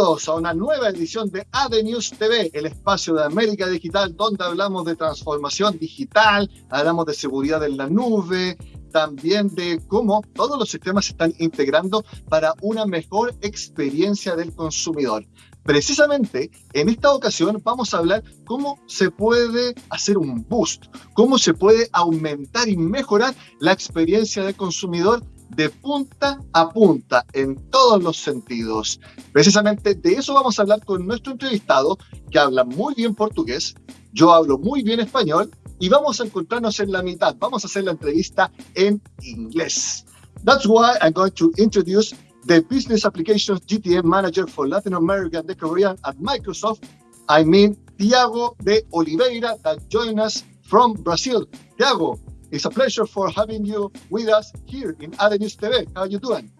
Bienvenidos a una nueva edición de AD News TV, el espacio de América Digital, donde hablamos de transformación digital, hablamos de seguridad en la nube, también de cómo todos los sistemas se están integrando para una mejor experiencia del consumidor. Precisamente en esta ocasión vamos a hablar cómo se puede hacer un boost, cómo se puede aumentar y mejorar la experiencia del consumidor de punta a punta en todos los sentidos. Precisamente de eso vamos a hablar con nuestro entrevistado que habla muy bien portugués, yo hablo muy bien español y vamos a encontrarnos en la mitad. Vamos a hacer la entrevista en inglés. That's why I'm going to introduce the Business Applications GTM Manager for Latin America and the Caribbean at Microsoft. I mean, Tiago de Oliveira that joined us from Brazil. Tiago, it's a pleasure for having you with us here in News TV. How are you doing?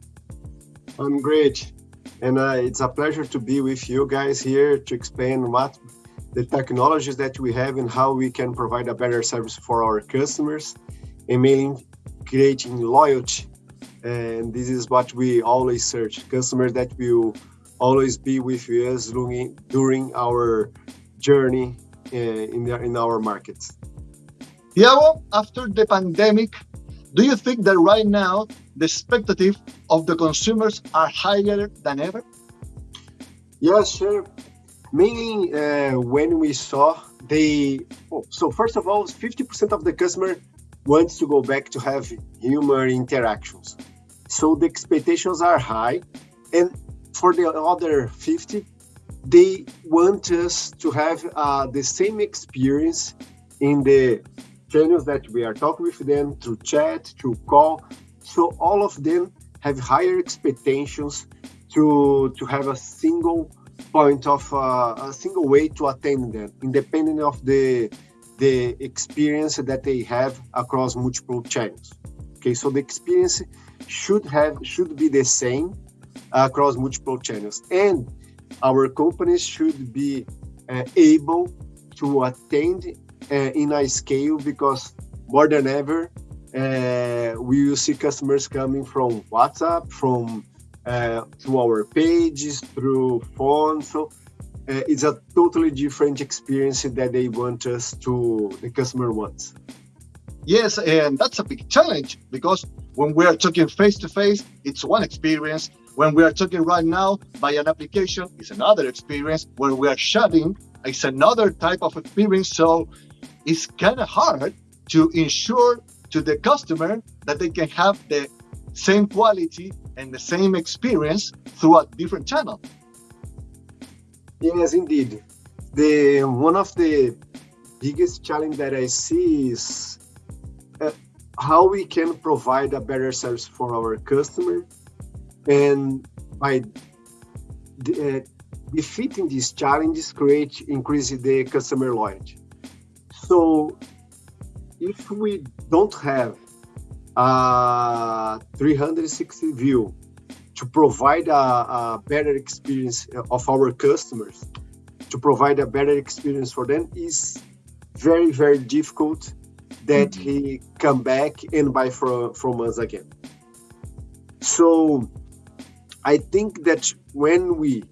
I'm great. And uh, it's a pleasure to be with you guys here to explain what the technologies that we have and how we can provide a better service for our customers and mainly creating loyalty. And this is what we always search, customers that will always be with us during our journey uh, in, in our markets. Tiago, after the pandemic, do you think that right now the expectative of the consumers are higher than ever? Yes, sure. Mainly uh, when we saw they, oh, so first of all, 50% of the customer wants to go back to have human interactions. So the expectations are high. And for the other 50, they want us to have uh, the same experience in the channels that we are talking with them through chat, through call. So all of them have higher expectations to to have a single point of uh, a single way to attend them, independent of the the experience that they have across multiple channels. Okay, so the experience should have should be the same across multiple channels, and our companies should be uh, able to attend in a scale because more than ever, uh, we will see customers coming from WhatsApp, from uh, through our pages, through phone. So uh, it's a totally different experience that they want us to, the customer wants. Yes, and that's a big challenge because when we are talking face to face, it's one experience. When we are talking right now by an application, it's another experience. When we are chatting, it's another type of experience. So it's kind of hard to ensure to the customer that they can have the same quality and the same experience through a different channel. Yes, indeed. The one of the biggest challenge that I see is uh, how we can provide a better service for our customer, and by uh, defeating these challenges, create increase the customer loyalty. So if we don't have a 360 view to provide a, a, better experience of our customers, to provide a better experience for them is very, very difficult that mm-hmm. he come back and buy from, from us again. So I think that when we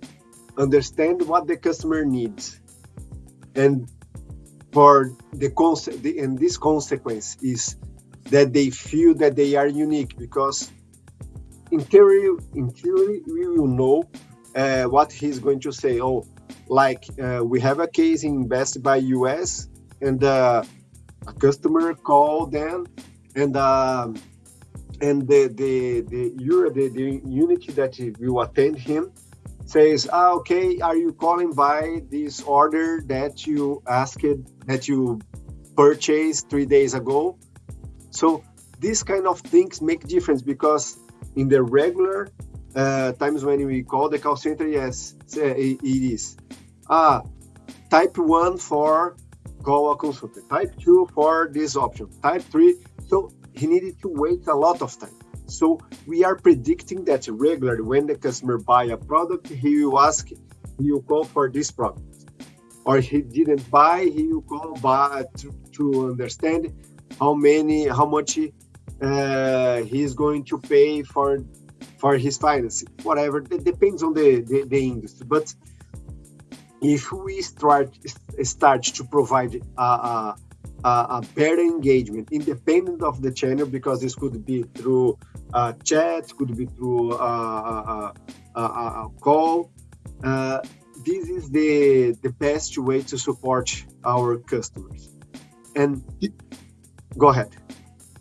understand what the customer needs and for the concept and this consequence is that they feel that they are unique because in theory in theory we will know uh, what he's going to say. Oh like uh, we have a case in best buy us and uh, a customer called them and um, and the the the, the, the unity that will attend him says, ah, okay, are you calling by this order that you asked, that you purchased three days ago? So these kind of things make difference because in the regular uh, times when we call the call center, yes, it is. Ah, type one for call a consultant, type two for this option, type three. So he needed to wait a lot of time. So we are predicting that regularly when the customer buy a product, he will ask, he will call for this product. Or he didn't buy, he will call by to, to understand how many, how much uh, is going to pay for for his finance, whatever. It depends on the, the, the industry. But if we start start to provide a, a, a, better engagement, independent of the channel, because this could be through uh, chat, could be through uh, a, a, call. Uh, this is the the best way to support our customers. And go ahead.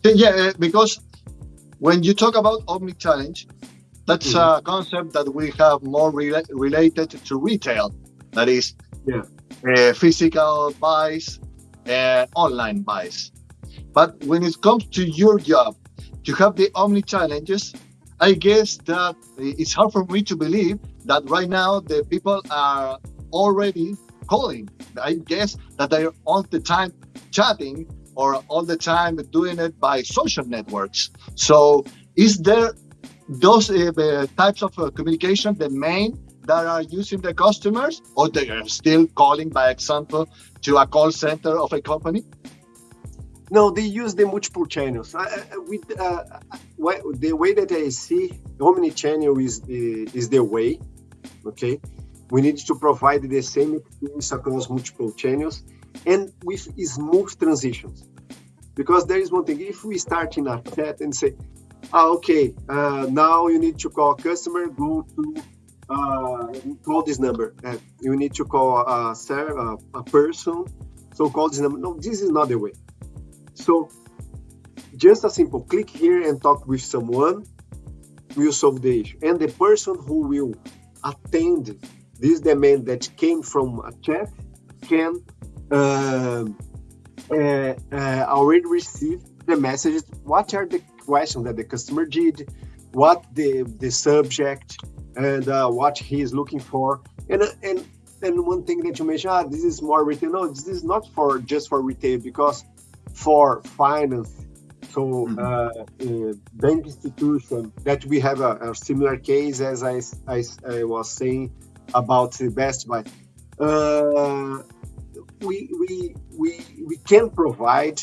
Yeah, uh, because when you talk about Omni Channel, that's mm -hmm. a concept that we have more re related to retail. That is, yeah. uh, physical buys, uh, online buys. But when it comes to your job, to have the Omni channels, I guess that it's hard for me to believe that right now the people are already calling. I guess that they're all the time chatting or all the time doing it by social networks. So is there those uh, types of uh, communication the main that are using the customers or they are still calling by example to a call center of a company? No, they use the multiple channels. With, uh, the way that I see omni-channel is the, is the way, okay? We need to provide the same experience across multiple channels and with smooth transitions. Because there is one thing, if we start in a chat and say, ah, okay, uh, now you need to call customer, go to uh, call this number. Uh, you need to call a, a, a person, so call this number. No, this is not the way. So just a simple click here and talk with someone will solve the issue. And the person who will attend this demand that came from a chat can uh, uh, uh, already receive the messages. What are the questions that the customer did? What the the subject and uh, what he is looking for? And and and one thing that you mentioned, ah, this is more retail. No, this is not for just for retail because for finance, so mm-hmm. uh, bank institution that we have a, a, similar case as I, I, I was saying about the Best Buy. Uh, we, we, we, we can provide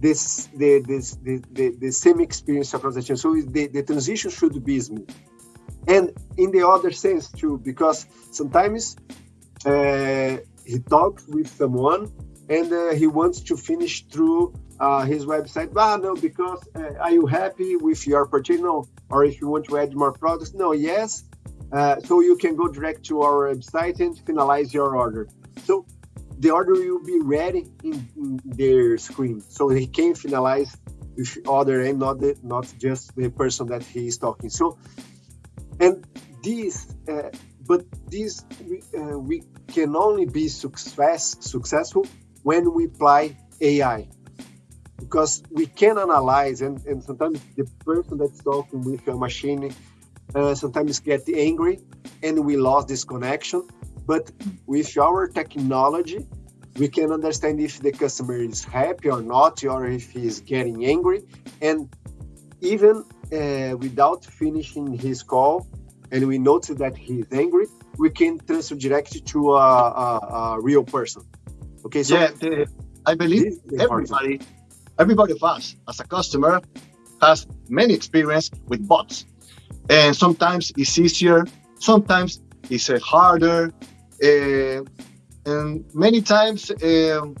this the, this, the, the, the same experience across the chain. So the, the transition should be smooth. And in the other sense too, because sometimes uh, he talks with someone and uh, he wants to finish through uh, his website. Ah, no, because uh, are you happy with your purchase? No, or if you want to add more products? No, yes. Uh, so you can go direct to our website and finalize your order. So the order will be ready in, in their screen, so he can finalize with other and not the, not just the person that he is talking. So, and this, uh, but this we, uh, we can only be success successful when we apply AI because we can analyze and, and sometimes the person that's talking with a machine uh, sometimes get angry and we lost this connection. But with our technology we can understand if the customer is happy or not or if he is getting angry. And even uh, without finishing his call and we notice that he's angry we can transfer directly to a, a, a real person. Okay, so yeah, the, I believe everybody, everybody of us as a customer has many experience with bots, and sometimes it's easier, sometimes it's uh, harder, uh, and many times um,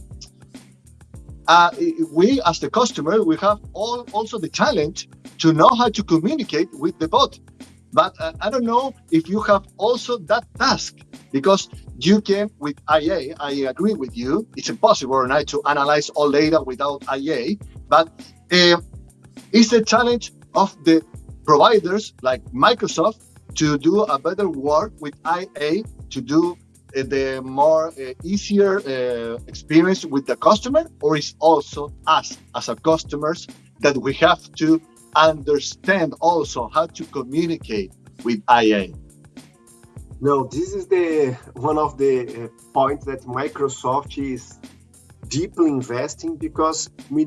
uh, we as the customer we have all also the challenge to know how to communicate with the bot. But uh, I don't know if you have also that task because you can with IA, I agree with you. It's impossible right to analyze all data without IA, but uh, it's a challenge of the providers like Microsoft to do a better work with IA to do the more uh, easier uh, experience with the customer, or is also us as a customers that we have to understand also how to communicate with IA? No, this is the one of the uh, points that Microsoft is deeply investing because we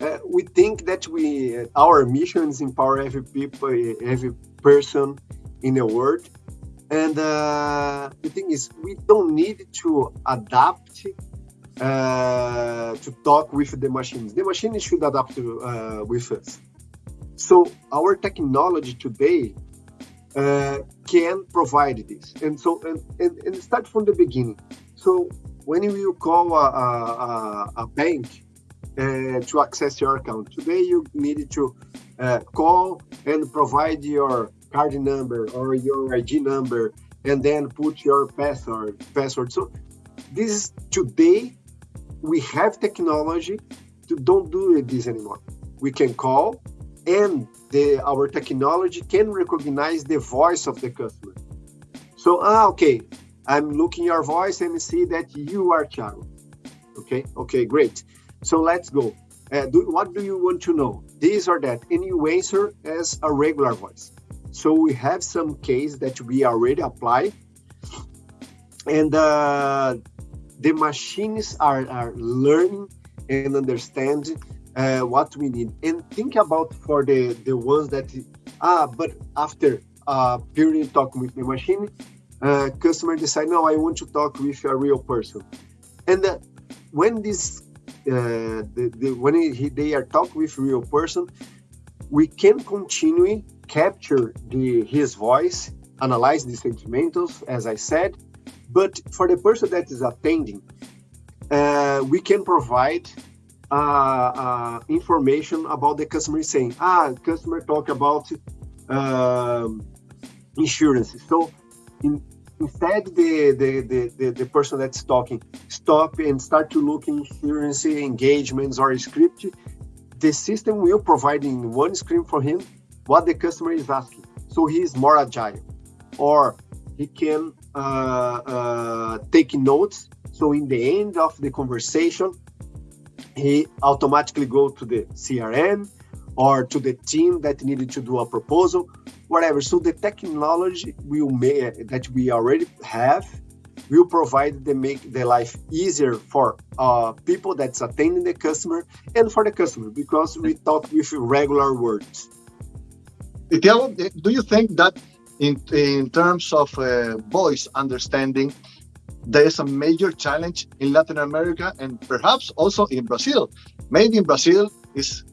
uh, we think that we uh, our mission is empower every people, every person in the world, and uh, the thing is we don't need to adapt uh, to talk with the machines. The machines should adapt to, uh, with us So our technology today uh, can provide this. And so, and, and, and, start from the beginning. So when you call a, a, a bank uh, to access your account, today you need to uh, call and provide your card number or your ID number and then put your password. password. So this is today we have technology to don't do this anymore. We can call and the our technology can recognize the voice of the customer. So ah okay, I'm looking your voice and see that you are Thiago. Okay, okay, great. So let's go. Uh, do, what do you want to know? This or that, and you answer as a regular voice. So we have some case that we already apply, and uh, the machines are, are learning and understanding uh, what we need. And think about for the the ones that ah but after a period talk with the machine uh, customer decide no i want to talk with a real person. And uh, when this uh, the, the, when he, they are talk with real person we can continue capture the his voice analyze the sentimentals as i said but for the person that is attending uh, we can provide uh, uh, information about the customer saying, ah, customer talk about um, insurance. So in, instead, the, the, the, the, the person that's talking stop and start to look in insurance engagements or script, the system will provide in one screen for him what the customer is asking. So he is more agile or he can uh, uh, take notes. So in the end of the conversation, he automatically go to the CRM or to the team that needed to do a proposal, whatever. So the technology will that we already have will provide the make the life easier for uh, people that's attending the customer and for the customer because we talk with regular words. Do you think that in in terms of uh, voice understanding, there is a major challenge in Latin America and perhaps also in Brazil. Maybe in Brazil is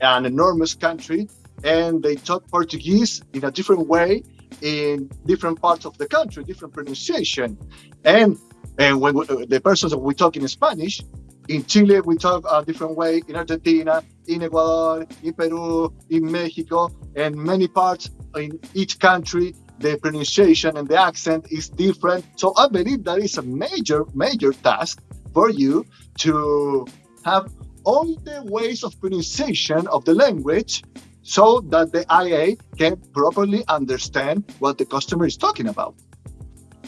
an enormous country and they talk Portuguese in a different way in different parts of the country, different pronunciation. And and when we, the persons we talk in Spanish, in Chile we talk a different way, in Argentina, in Ecuador, in Peru, in Mexico, and many parts in each country the pronunciation and the accent is different. So I believe that is a major, major task for you to have all the ways of pronunciation of the language so that the IA can properly understand what the customer is talking about.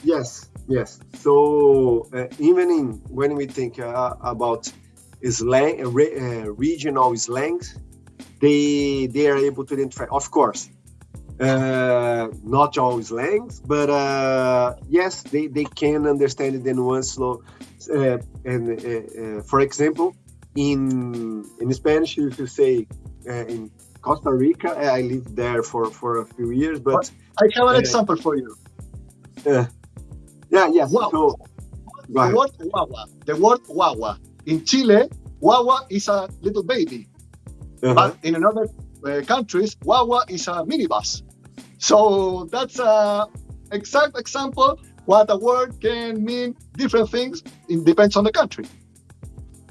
Yes, yes. So uh, even in when we think uh, about slang, uh, uh, regional slangs, they they are able to identify. Of course, uh, not all slangs, but uh, yes, they, they can understand the nuance. Uh, and uh, uh, for example, in in Spanish, if you say uh, in Costa Rica, I lived there for, for a few years, but I have an example for you. Yeah, yeah. So, the word guagua, the word guagua in Chile, guagua is a little baby, -huh. but in another uh, countries, guagua is a minibus. So that's a exact example what a word can mean different things. It depends on the country.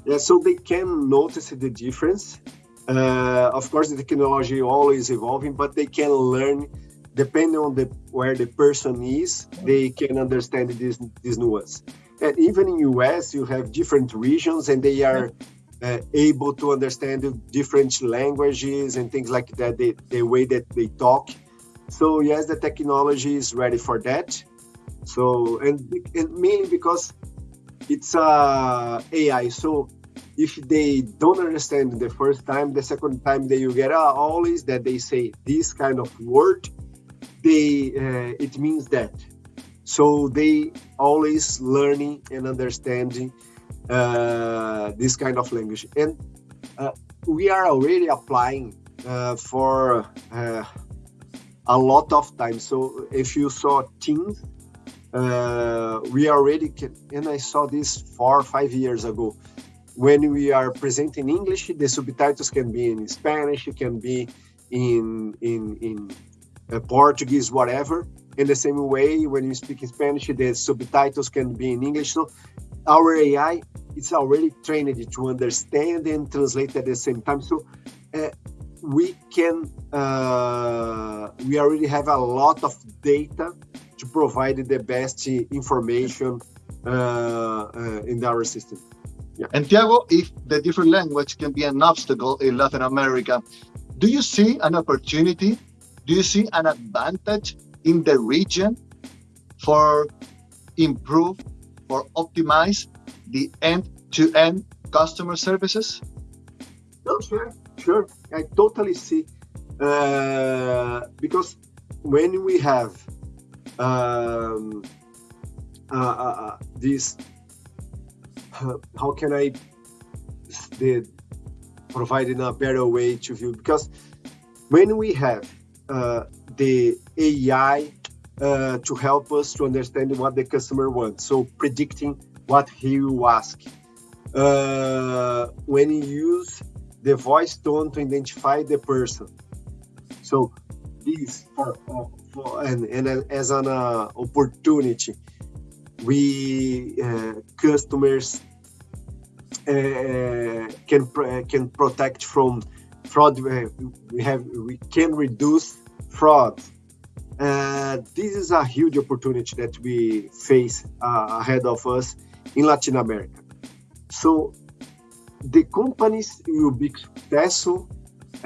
Yeah, so they can notice the difference. Uh, of course, the technology always evolving, but they can learn depending on the where the person is. They can understand this this nuance. And even in US, you have different regions, and they are uh, able to understand different languages and things like that, the, the way that they talk. So yes, the technology is ready for that. So, and, and mainly because it's uh, AI. So if they don't understand the first time, the second time that you get uh, always that they say this kind of word, they uh, it means that. So they always learning and understanding uh, this kind of language. And uh, we are already applying uh, for uh, a lot of time. So if you saw Teams, uh, we already can, and I saw this four or five years ago. When we are presenting English, the subtitles can be in Spanish, it can be in in in uh, Portuguese, whatever. In the same way, when you speak Spanish, the subtitles can be in English. So our AI is already trained to understand and translate at the same time. So uh, we can uh, we already have a lot of data to provide the best information uh, uh, in our system. Yeah. And Tiago, if the different language can be an obstacle in Latin America, do you see an opportunity? Do you see an advantage in the region for improve or optimize the end-to-end -end customer services? No, sure, sure. I totally see. Uh, because when we have um, uh, uh, uh this, how can I the, in a better way to view? Because when we have uh, the AI uh, to help us to understand what the customer wants, so predicting what he will ask. Uh, when you use the voice tone to identify the person. So this for, for and, and as an uh, opportunity, we uh, customers uh, can can protect from fraud. We have we can reduce fraud. Uh, this is a huge opportunity that we face uh, ahead of us in Latin America. So the companies will be successful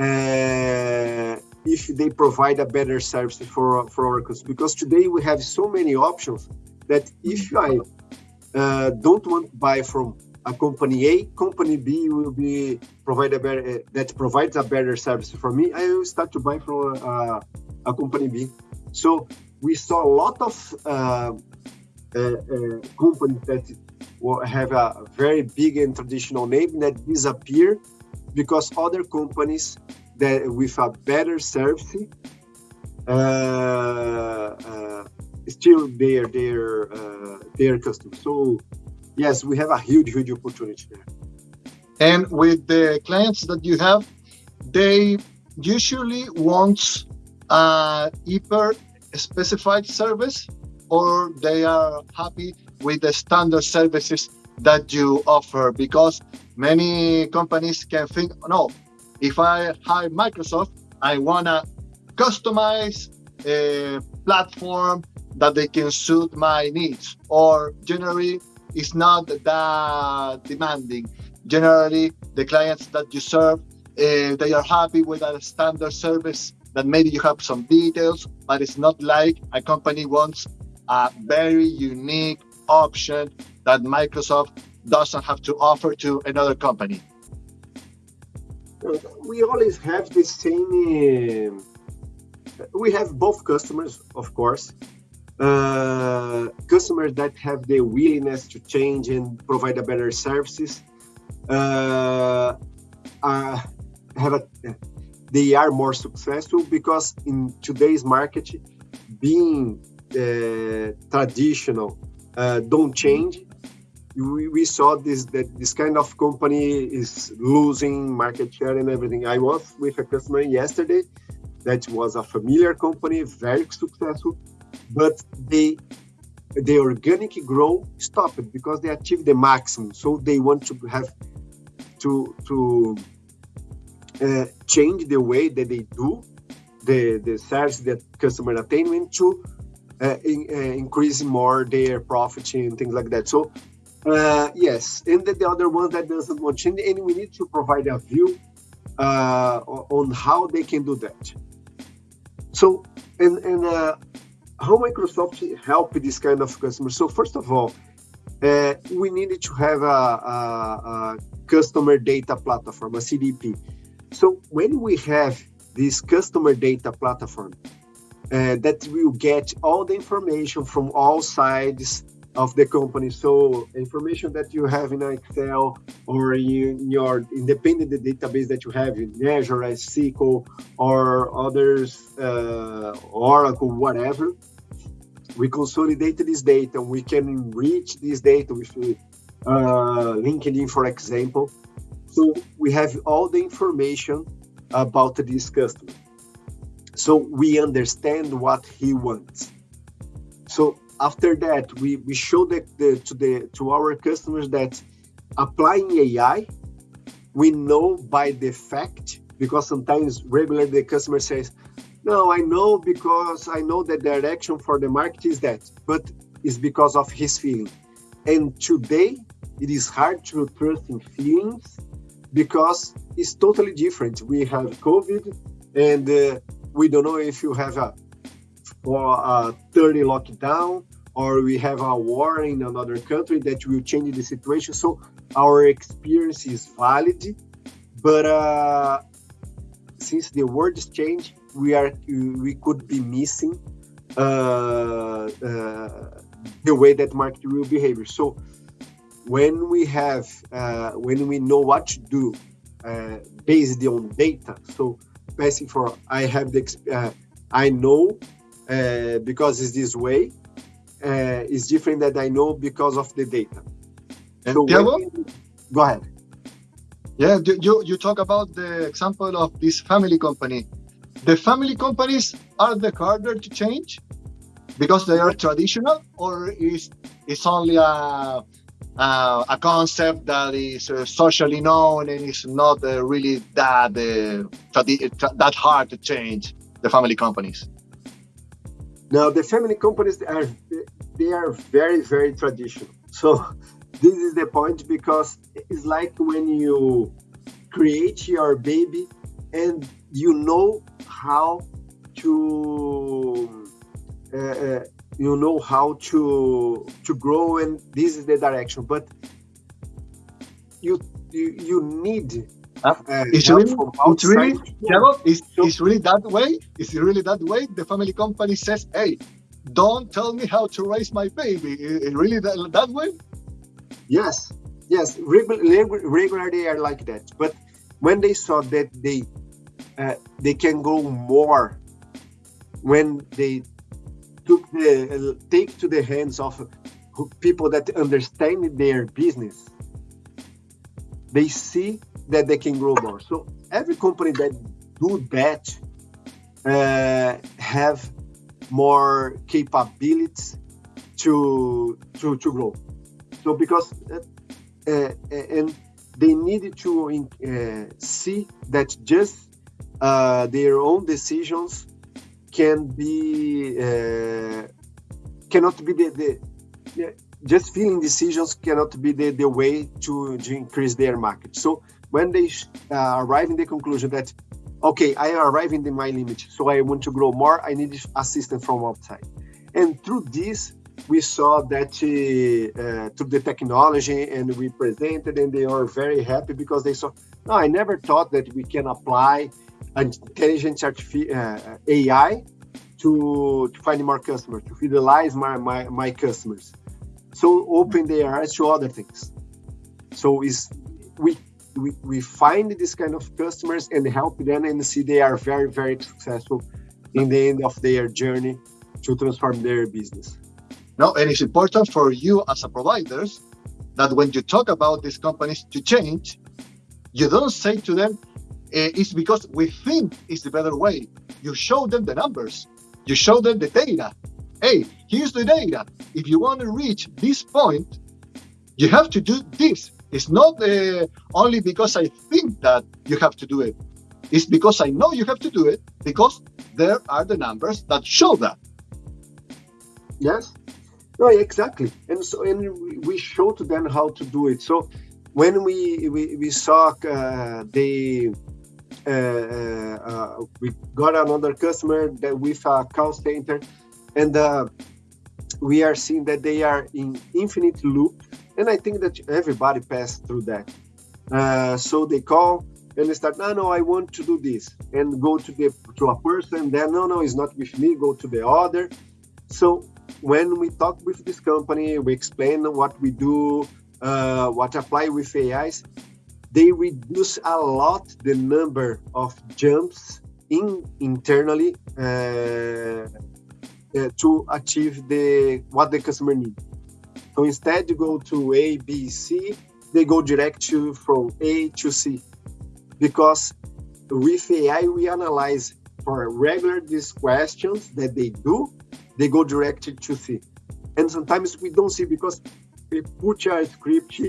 uh, if they provide a better service for for our customers. Because today we have so many options that if I uh, don't want to buy from a company A, company B will be provide a better uh, that provides a better service for me. I will start to buy from uh, a company B. So we saw a lot of uh, uh, uh, companies that have a very big and traditional name that disappear because other companies that with a better service uh, uh, still their their uh, their customers. So yes, we have a huge huge opportunity there. And with the clients that you have, they usually want a hyper specified service, or they are happy with the standard services that you offer because many companies can think no if i hire microsoft i want to customize a platform that they can suit my needs or generally it's not that demanding generally the clients that you serve uh, they are happy with a standard service that maybe you have some details but it's not like a company wants a very unique option that Microsoft doesn't have to offer to another company? We always have the same. Uh, we have both customers, of course. Uh, customers that have the willingness to change and provide a better services. Uh, uh, have a, they are more successful because in today's market, being uh, traditional don't change. We, we saw this that this kind of company is losing market share and everything. I was with a customer yesterday that was a familiar company, very successful, but they the organic growth stopped because they achieved the maximum. So they want to have to to uh, change the way that they do the the service that customer attainment to uh, in, uh, increase more their profit and things like that. So uh, yes, and the, the other one that doesn't want change, and we need to provide a view uh, on how they can do that. So and and uh, how Microsoft help this kind of customers. So first of all, uh, we needed to have a, a, a customer data platform, a CDP. So when we have this customer data platform, uh, that will get all the information from all sides of the company. So information that you have in Excel or in your independent database that you have in Azure, SQL, or others, uh, Oracle, whatever. We consolidate this data. We can enrich this data with uh, LinkedIn, for example. So we have all the information about this customer. so we understand what he wants. So after that, we, we show the, the, to the to our customers that applying AI, we know by the fact because sometimes regularly the customer says, "No, I know because I know the direction for the market is that," but it's because of his feeling. And today, it is hard to trust in feelings because it's totally different. We have COVID, and uh, we don't know if you have a for a 30 lockdown or we have a war in another country that will change the situation. So our experience is valid, but uh, since the world is changed, we are we could be missing uh, uh, the way that market will behave. So when we have uh, when we know what to do uh, based on data, so passing for I have the uh, I know because it's this way uh, is different that I know because of the data. And so? We, go ahead. Yeah, you, you talk about the example of this family company. The family companies are the harder to change because they are traditional, or is it's only a uh, a concept that is uh, socially known and is not uh, really that uh, that hard to change the family companies. Now the family companies are they are very very traditional. So this is the point because it's like when you create your baby and you know how to uh, uh, you know how to to grow and this is the direction but you you, you need uh, it's really, it's really, Thiago, it's, it's really that way. It's really that way. The family company says, "Hey, don't tell me how to raise my baby." It, really that, that way? Yes, yes. Regularly, regularly are like that. But when they saw that they uh, they can go more when they took the uh, take to the hands of people that understand their business, they see that they can grow more. So every company that do that uh, have more capabilities to to to grow. So because uh, uh, and they need to uh, see that just uh, their own decisions can be uh, cannot be the, the just feeling decisions cannot be the, the way to, to increase their market. So when they uh, arrive in the conclusion that okay i arrive in the, my limit so i want to grow more i need assistance from outside. And through this we saw that uh, through the technology and we presented and they are very happy because they saw no i never thought that we can apply intelligent uh, ai to, to find more customers to fidelize my, my, my customers. So open their eyes to other things. So is we we, we find this kind of customers and help them and see they are very, very successful in the end of their journey to transform their business. No, and it's important for you as a providers that when you talk about these companies to change, you don't say to them, eh, it's because we think it's the better way. You show them the numbers, you show them the data. Hey, here's the data. If you want to reach this point, you have to do this. It's not uh, only because I think that you have to do it. It's because I know you have to do it because there are the numbers that show that. Yes. No, exactly. And so, and we show to them how to do it. So, when we we, we saw uh, they uh, uh, we got another customer that with a call center, and uh, we are seeing that they are in infinite loop and I think that everybody passed through that. Uh, so they call and they start, no, no, I want to do this, and go to the to a person. Then, no, no, it's not with me. Go to the other. So when we talk with this company, we explain what we do, uh, what apply with AIs. They reduce a lot the number of jumps in internally uh, uh, to achieve the what the customer needs. So instead you go to A, B, C, they go direct to from A to C. Because with AI, we analyze for regular these questions that they do, they go directly to C. And sometimes we don't see because we put a script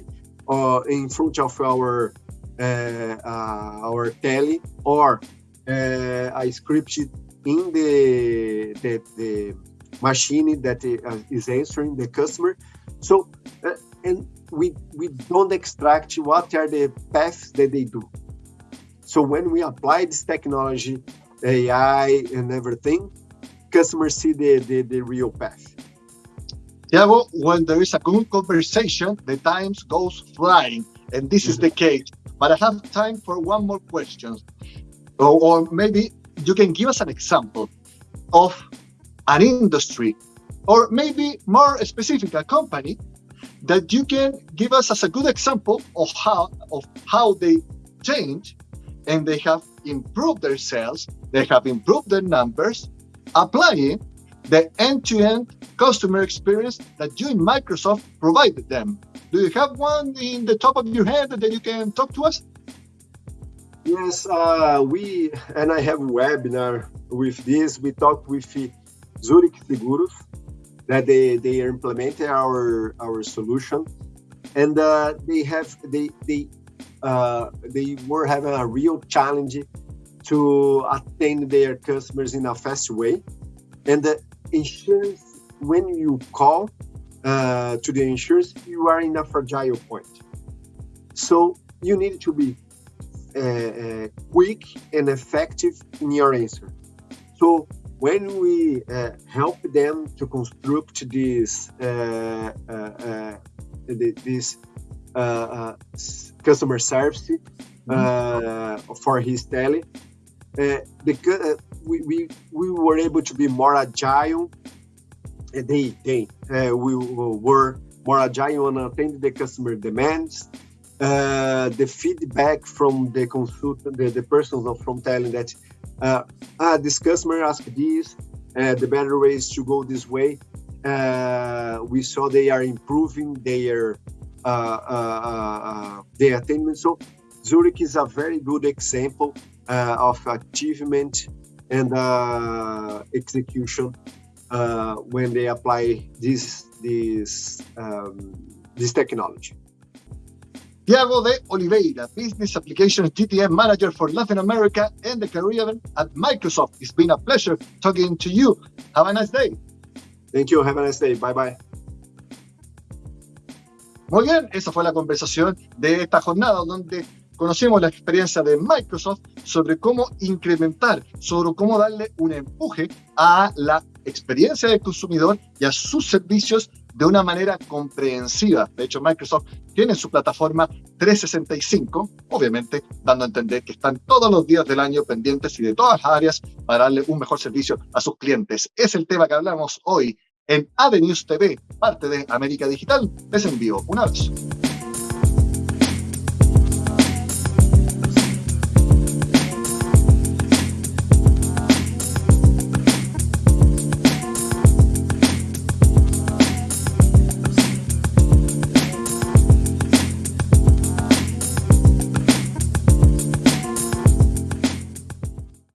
uh, in front of our uh, uh, our tele or uh, a script in the, the, the machine that uh, answering the customer. So, uh, and we, we don't extract what are the paths that they do. So when we apply this technology, AI and everything, customers see the, the, the real path. Tiago, when there is a good conversation, the time goes flying, and this is the case. But I have time for one more question. Or, or maybe you can give us an example of an industry, or maybe more specific, a company that you can give us as a good example of how of how they change and they have improved their sales, they have improved their numbers, applying the end-to-end customer experience that you in Microsoft provided them. Do you have one in the top of your head that you can talk to us? Yes, uh, we and I have a webinar with this. We talked with Zurich Seguros that they they implemented our our solution, and uh, they have they they uh, they were having a real challenge to attend their customers in a fast way. And the insurance, when you call uh, to the insurance, you are in a fragile point. So you need to be uh, uh, quick and effective in your answer. So when we uh, help them to construct this uh, uh, this customer service uh, for his tele. Uh, the, uh, we, we, we were able to be more agile. they they we were more agile on attending the customer demands. Uh, the feedback from the consultant, the, the persons from telling that, uh, ah, this customer asked this, uh, the better way is to go this way. Uh, we saw they are improving their uh, uh, uh, the attainment. So Zurich is a very good example of achievement and execution when they apply this this um, this technology. Tiago de Oliveira, Business Applications GTM Manager for Latin America and the Caribbean at Microsoft. It's been a pleasure talking to you. Have a nice day. Thank you. Have a nice day. Bye bye. Muy bien, esa fue la conversación de esta jornada donde conocimos la experiencia de Microsoft sobre cómo incrementar, sobre cómo darle un empuje a la experiencia del consumidor y a sus servicios de una manera comprensiva. De hecho, Microsoft tiene su plataforma 365, obviamente dando a entender que están todos los días del año pendientes y de todas las áreas para darle un mejor servicio a sus clientes. Es el tema que hablamos hoy en Avenues TV, parte de América Digital. Les envío un abrazo.